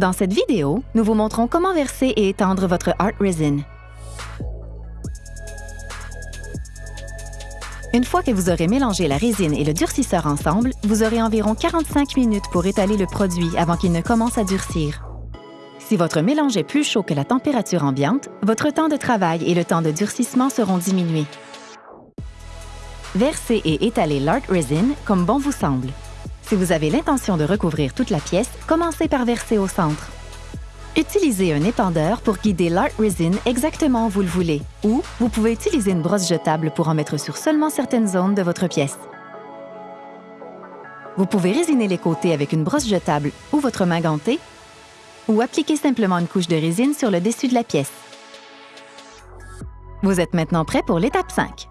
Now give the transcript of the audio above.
Dans cette vidéo, nous vous montrons comment verser et étendre votre Art Resin. Une fois que vous aurez mélangé la résine et le durcisseur ensemble, vous aurez environ 45 minutes pour étaler le produit avant qu'il ne commence à durcir. Si votre mélange est plus chaud que la température ambiante, votre temps de travail et le temps de durcissement seront diminués. Versez et étalez l'Art Resin comme bon vous semble. Si vous avez l'intention de recouvrir toute la pièce, commencez par verser au centre. Utilisez un épandeur pour guider l'Art Resin exactement où vous le voulez, ou vous pouvez utiliser une brosse jetable pour en mettre sur seulement certaines zones de votre pièce. Vous pouvez résiner les côtés avec une brosse jetable ou votre main gantée, ou appliquer simplement une couche de résine sur le dessus de la pièce. Vous êtes maintenant prêt pour l'étape 5.